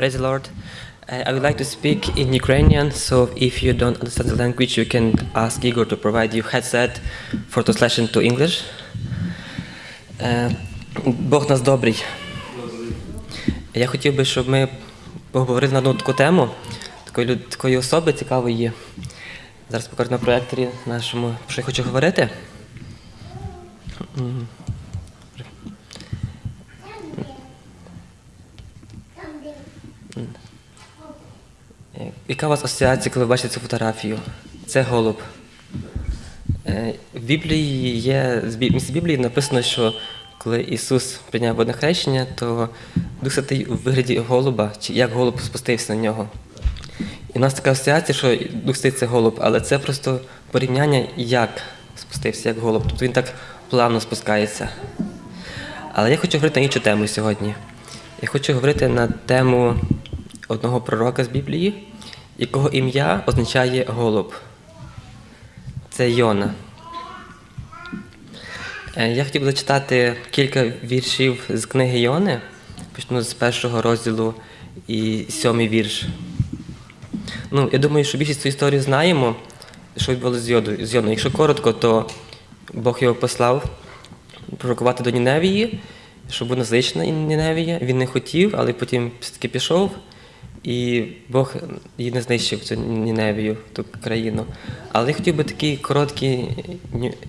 Praise the Lord. Uh, I would like to speak in Ukrainian, so if you don't understand the language, you can ask Igor to provide you headset for translation to English. Е, Бог нас добрий. Я хотів би, щоб ми поговорили на одну таку тему, такої, такої особи цікавої. Зараз покажу на проєкторі нашому, про що я хочу говорити. Яка у вас асоціація, коли ви бачите цю фотографію? Це голуб. Е, В Біблії є Бі- Біблії написано, що коли Ісус прийняв водне хрещення, то Дух Святий у вигляді голуба, чи як голуб спустився на нього. І у нас така асоціація, що Дух Святий це голуб, але це просто порівняння, як спустився, як голуб. Тобто він так плавно спускається. Але я хочу говорити на іншу тему сьогодні. Я хочу говорити на тему одного пророка з Біблії, якого ім'я означає голуб. Це Йона. Е, Я хотів би зачитати кілька віршів з книги Йони. Почну з першого розділу і сьомий вірш. Ну, я думаю, що більшість цю історію знаємо, що відбулося з Йоною. Якщо коротко, то Бог його послав пророкувати до Ніневії, щоб була злична Ніневія. Він не хотів, але потім все-таки пішов, і Бог її не знищив, цю Ніневію, ту країну. Але я хотів би такі короткі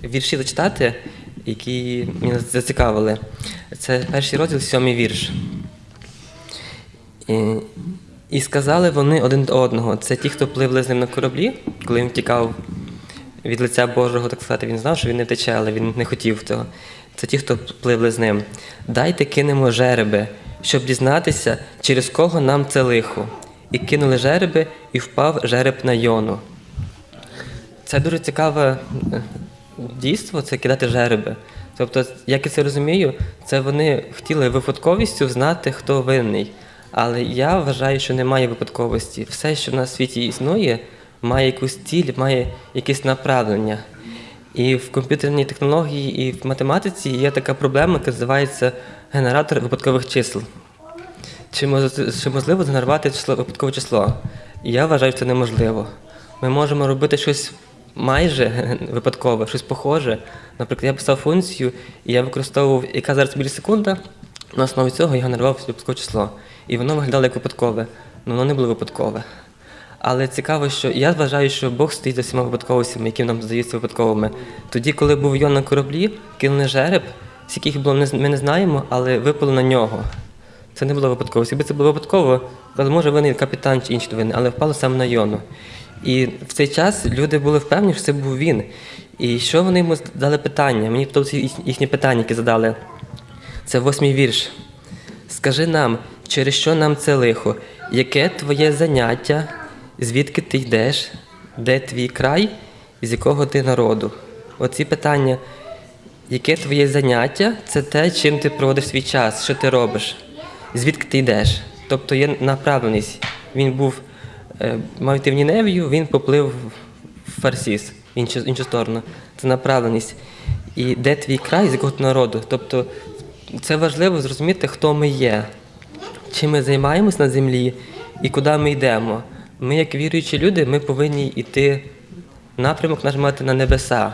вірші зачитати, які мене зацікавили. Це перший розділ, сьомий вірш. І, і сказали вони один до одного. Це ті, хто пливли з ним на кораблі, коли він тікав від лиця Божого, так сказати, він знав, що він не тече, але він не хотів того. Це ті, хто пливли з ним. Дайте кинемо жереби, щоб дізнатися, через кого нам це лихо. І кинули жереби, і впав жереб на йону. Це дуже цікаве е, дійство, це кидати жереби. Тобто, як я це розумію, це вони хотіли випадковістю знати, хто винний. Але я вважаю, що немає випадковості. Все, що на світі існує, має якусь ціль, має якесь направлення. І в комп'ютерній технології, і в математиці є така проблема, яка називається генератор випадкових чисел. Чи, можливо згенерувати число, випадкове число? Я вважаю, це неможливо. Ми можемо робити щось майже випадкове, щось похоже. Наприклад, я писав функцію, і я використовував, яка зараз мілісекунда, на основі цього я генерував випадкове число. І воно виглядало як випадкове, але воно не було випадкове. Але цікаво, що я вважаю, що Бог стоїть за всіма випадковостями, які нам здаються випадковими. Тоді, коли був Йон на кораблі, кинули жереб, скільки їх було, ми не з- знаємо, але випало на нього. Це не було випадково. Якби це було випадково, але може винен капітан чи інші винні, але впало саме на Йону. І в цей час люди були впевнені, що це був він. І що вони йому дали питання? Мені подобається їх- їхнє питання, яке задали. Це восьмий вірш. Скажи нам, через що нам це лихо? Яке твоє заняття? Звідки ти йдеш? Де твій край? З якого ти народу? Оці питання. Яке твоє заняття? Це те, чим ти проводиш свій час, що ти робиш, звідки ти йдеш. Тобто є направленість. Він був, е, мав йти в Ніневію, він поплив в Фарсіс, іншу, іншу сторону. Це направленість. І де твій край, з якого ти народу? Тобто це важливо зрозуміти, хто ми є, чим ми займаємось на землі і куди ми йдемо. Ми, як віруючі люди, ми повинні йти напрямок наш мати на небеса.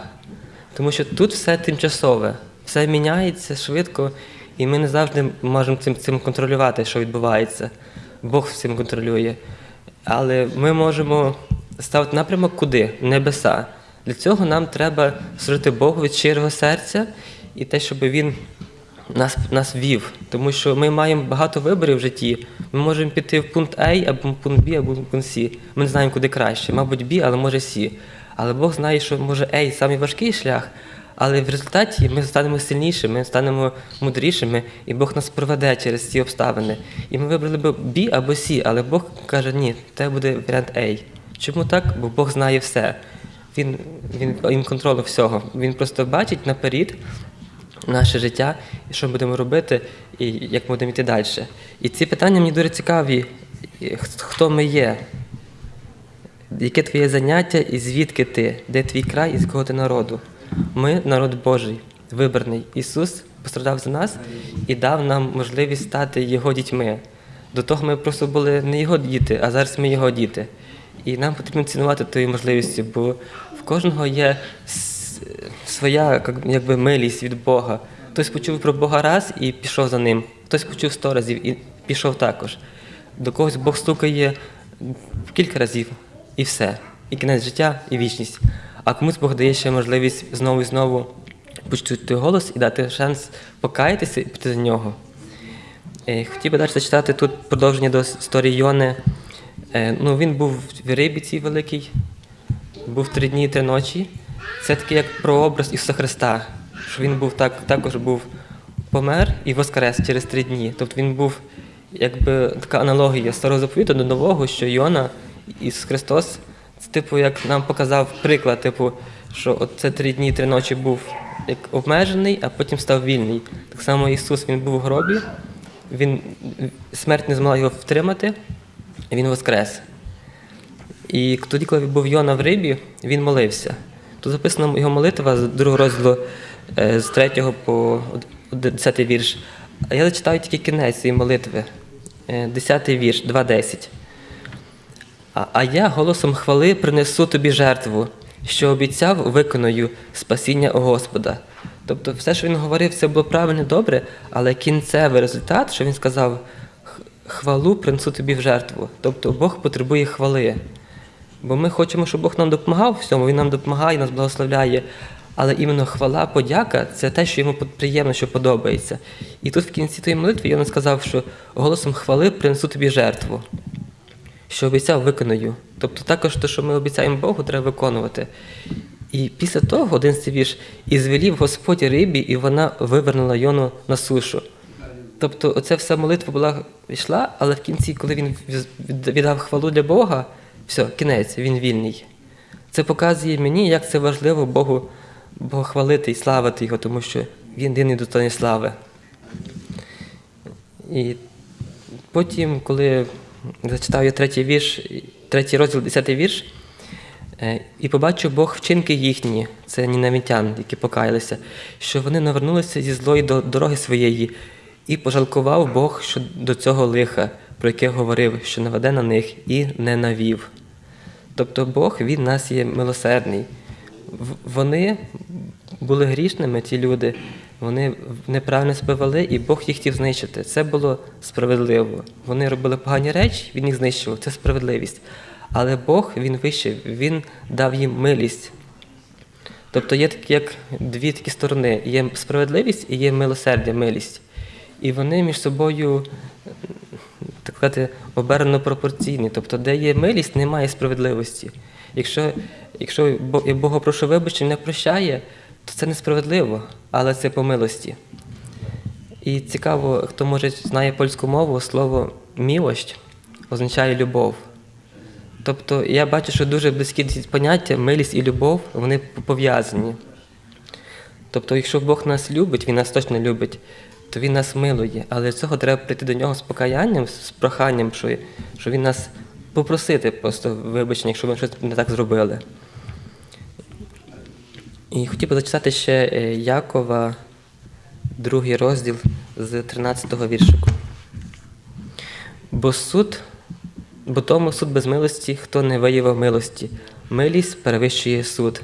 Тому що тут все тимчасове, все міняється швидко, і ми не завжди можемо цим, цим контролювати, що відбувається. Бог цим контролює. Але ми можемо ставити напрямок куди? Небеса. Для цього нам треба служити Богу від щирого серця і те, щоб Він нас, нас вів. Тому що ми маємо багато виборів в житті. Ми можемо піти в пункт А, або в пункт Б, або в пункт С. Ми не знаємо, куди краще. Мабуть, Б, але може С. Але Бог знає, що може А самий важкий шлях, але в результаті ми станемо сильнішими, станемо мудрішими, і Бог нас проведе через ці обставини. І ми вибрали б Б або С, але Бог каже, ні, це буде варіант А. Чому так? Бо Бог знає все. Він, він, він контролю всього. Він просто бачить наперед наше життя, і що ми будемо робити, і як ми будемо йти далі. І ці питання мені дуже цікаві. Хто ми є? Яке твоє заняття і звідки ти? Де твій край і з якого ти народу? Ми народ Божий, вибраний. Ісус пострадав за нас і дав нам можливість стати Його дітьми. До того ми просто були не його діти, а зараз ми його діти. І нам потрібно цінувати тої можливості, бо в кожного є своя як- якби, милість від Бога. Хтось почув про Бога раз і пішов за ним, хтось почув сто разів і пішов також. До когось Бог стукає кілька разів і все. І кінець життя, і вічність. А комусь Бог дає ще можливість знову і знову почути той голос і дати шанс покаятися і піти за нього. Е, Хотів би далі зачитати тут продовження до історії Йони. Е, Ну, він був в рибі цій великій, був три дні і три ночі. Це таке як прообраз Ісуса Христа, що він був так, також був помер і воскрес через три дні. Тобто він був якби така аналогія старого заповіту до нового, що Йона, Ісус Христос, це типу, як нам показав приклад, типу, що це три дні три ночі був як обмежений, а потім став вільний. Так само Ісус він був у гробі, він смерть не змогла його втримати, і він воскрес. І тоді, коли був Йона в рибі, він молився. Тут записана його молитва з другого розділу е, з 3 по 10 вірш. А я зачитаю тільки кінець цієї молитви. Е, 10 вірш, 2.10. А, я голосом хвали принесу тобі жертву, що обіцяв, виконую спасіння Господа. Тобто, все, що він говорив, це було правильно добре, але кінцевий результат, що він сказав, хвалу принесу тобі в жертву. Тобто Бог потребує хвали. Бо ми хочемо, щоб Бог нам допомагав в всьому, Він нам допомагає, нас благословляє. Але іменно хвала, подяка це те, що йому приємно, що подобається. І тут в кінці тієї молитви він сказав, що голосом хвали принесу тобі жертву що обіцяв, виконую. Тобто також те, що ми обіцяємо Богу, треба виконувати. І після того один вірш, і звелів Господь рибі, і вона вивернула Йону на сушу. Тобто, оця вся молитва була йшла, але в кінці, коли він віддав хвалу для Бога, все, кінець, він вільний. Це показує мені, як це важливо Богу, Бога хвалити і славити Його, тому що він єдиний достойний слави. І потім, коли зачитав я третій вірш, третій розділ, десятий вірш, е, і побачив Бог вчинки їхні, це нінавітян, які покаялися, що вони навернулися зі злої до дороги своєї, і пожалкував Бог що до цього лиха, про яке говорив, що наведе на них, і не навів. Тобто Бог він нас є милосердний. Вони були грішними, ті люди, вони неправильно себе вели, і Бог їх хотів знищити. Це було справедливо. Вони робили погані речі, він їх знищував. Це справедливість. Але Бог він вищий, він дав їм милість. Тобто є такі, як дві такі сторони: є справедливість і є милосердя, милість. І вони між собою так сказати, обернено пропорційні. Тобто, де є милість, немає справедливості. Якщо, якщо Бога прошу вибачення, не прощає, то це несправедливо, але це по милості. І цікаво, хто може знає польську мову, слово мілощ означає любов. Тобто я бачу, що дуже близькі поняття, милість і любов, вони пов'язані. Тобто, якщо Бог нас любить, Він нас точно любить, то Він нас милує. Але для цього треба прийти до нього з покаянням, з проханням, що, що Він нас попросити просто вибачення, якщо ми щось не так зробили. І хотів би зачитати ще е, Якова, другий розділ з 13-го віршику. Бо суд, бо тому суд без милості, хто не виявив милості. Милість перевищує суд.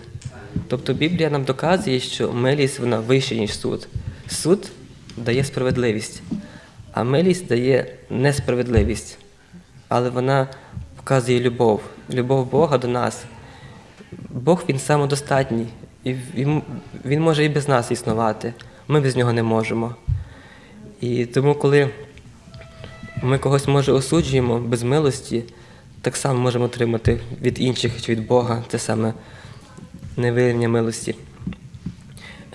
Тобто Біблія нам доказує, що милість вона вища, ніж суд. Суд дає справедливість, а милість дає несправедливість. Але вона показує любов, любов Бога до нас. Бог він самодостатній, і він, може і без нас існувати. Ми без нього не можемо. І тому, коли ми когось може осуджуємо без милості, так само можемо отримати від інших чи від Бога те саме невиявлення милості.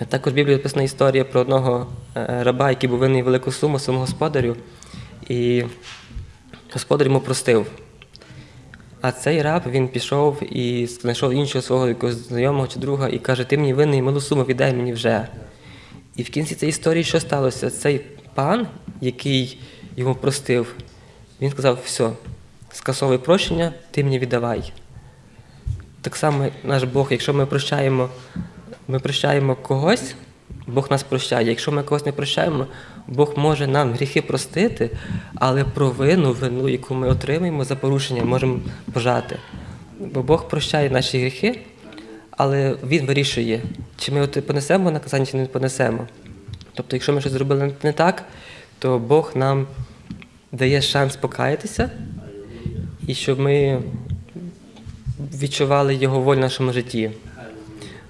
Також в Біблії написана історія про одного е, раба, який був винний велику суму своєму господарю, і господар йому простив. А цей раб він пішов і знайшов іншого свого якогось знайомого чи друга і каже: Ти мені винний малу суму, віддай мені вже. І в кінці цієї історії що сталося? Цей пан, який йому простив, він сказав: все, скасовуй прощення, ти мені віддавай. Так само наш Бог, якщо ми прощаємо, ми прощаємо когось, Бог нас прощає. Якщо ми когось не прощаємо, Бог може нам гріхи простити, але провину, вину, яку ми отримаємо за порушення, можемо пожати. Бо Бог прощає наші гріхи, але Він вирішує, чи ми понесемо наказання, чи не понесемо. Тобто, якщо ми щось зробили не так, то Бог нам дає шанс покаятися, і щоб ми відчували Його волю в нашому житті.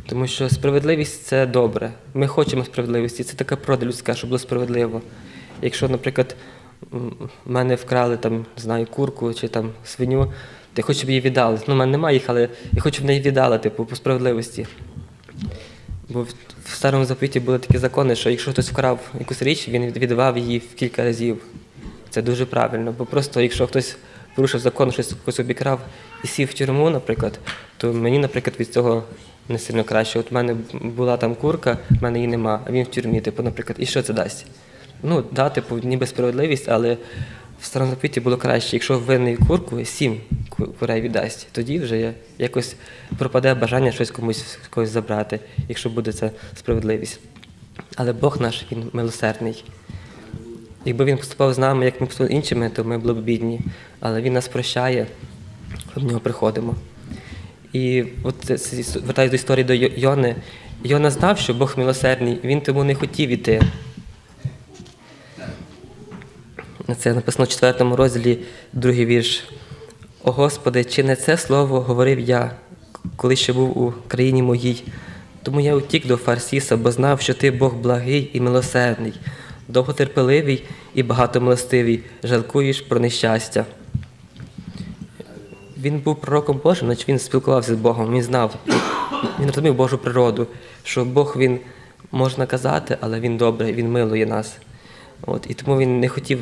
Тому що справедливість це добре. Ми хочемо справедливості. Це така природа людська, щоб було справедливо. Якщо, наприклад, мене вкрали там, знаю, курку чи там свиню, то я хочу, щоб її віддали. Ну, в мене немає їх, але я хочу, щоб неї віддали, типу, по справедливості. Бо в старому заповіті були такі закони, що якщо хтось вкрав якусь річ, він віддавав її в кілька разів. Це дуже правильно. Бо просто якщо хтось порушив закон, щось когось обікрав і сів в тюрму, наприклад, то мені, наприклад, від цього не сильно краще. От в мене була там курка, в мене її нема, а він в тюрмі, типу, наприклад, і що це дасть? Ну, да, типу, ніби справедливість, але в старому заповіті було краще, якщо винний курку, сім курей віддасть, тоді вже якось пропаде бажання щось комусь когось забрати, якщо буде це справедливість. Але Бог наш, він милосердний. Якби він поступав з нами, як ми поступали іншими, то ми були б бідні. Але він нас прощає, коли в нього приходимо. І от це- до історії до Йони. Йона знав, що Бог милосердний, він тому не хотів іти. Це написано в 4 розділі, другий вірш. О Господи, чи не це слово говорив я, коли ще був у країні моїй? Тому я утік до Фарсіса, бо знав, що ти Бог благий і милосердний, довготерпеливий і багатомилостивий, жалкуєш про нещастя. Він був пророком Божим, значить він спілкувався з Богом, він знав, він розумів Божу природу, що Бог він може наказати, але він добрий, він милує нас. От, і тому він не хотів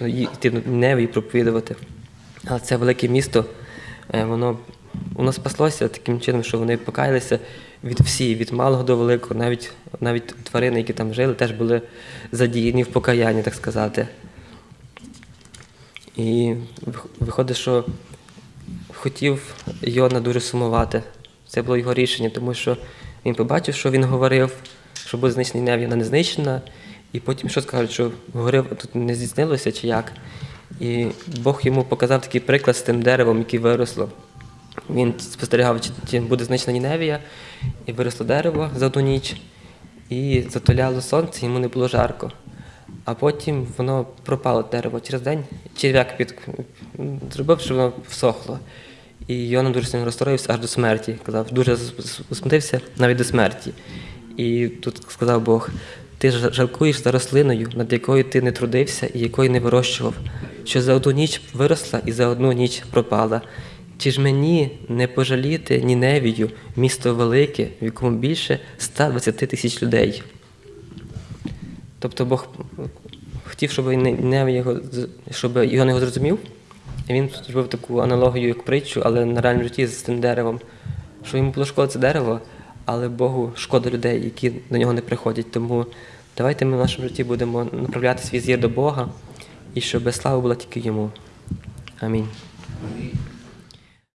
йти до і проповідувати. Але це велике місто, е, воно, воно спаслося таким чином, що вони покаялися від всіх, від малого до великого, навіть, навіть тварини, які там жили, теж були задіяні в покаянні, так сказати. І виходить, що хотів Йона дуже сумувати. Це було його рішення, тому що він побачив, що він говорив, що буде знищена Ніневія, вона не знищена. І потім що скажуть, що говорив, тут не здійснилося чи як. І Бог йому показав такий приклад з тим деревом, яке виросло. Він спостерігав, чи, чи буде знищена Ніневія, і виросло дерево за одну ніч, і затуляло сонце, йому не було жарко. А потім воно пропало дерево через день. Черв'як під... зробив, щоб воно всохло. І Йона дуже сильно розстроївся аж до смерті. Казав, дуже засмутився навіть до смерті. І тут сказав Бог: ти жалкуєш за рослиною, над якою ти не трудився і якої не вирощував, що за одну ніч виросла і за одну ніч пропала. Чи ж мені не пожаліти Ніневію, місто велике, в якому більше 120 тисяч людей? Тобто Бог хотів, щоб його, щоб його не зрозумів. Він зробив таку аналогію, як притчу, але на реальному житті з цим деревом. Що йому було шкода це дерево, але Богу шкода людей, які до нього не приходять. Тому давайте ми в нашому житті будемо направляти свій зір до Бога, і щоб слава була тільки йому. Амінь.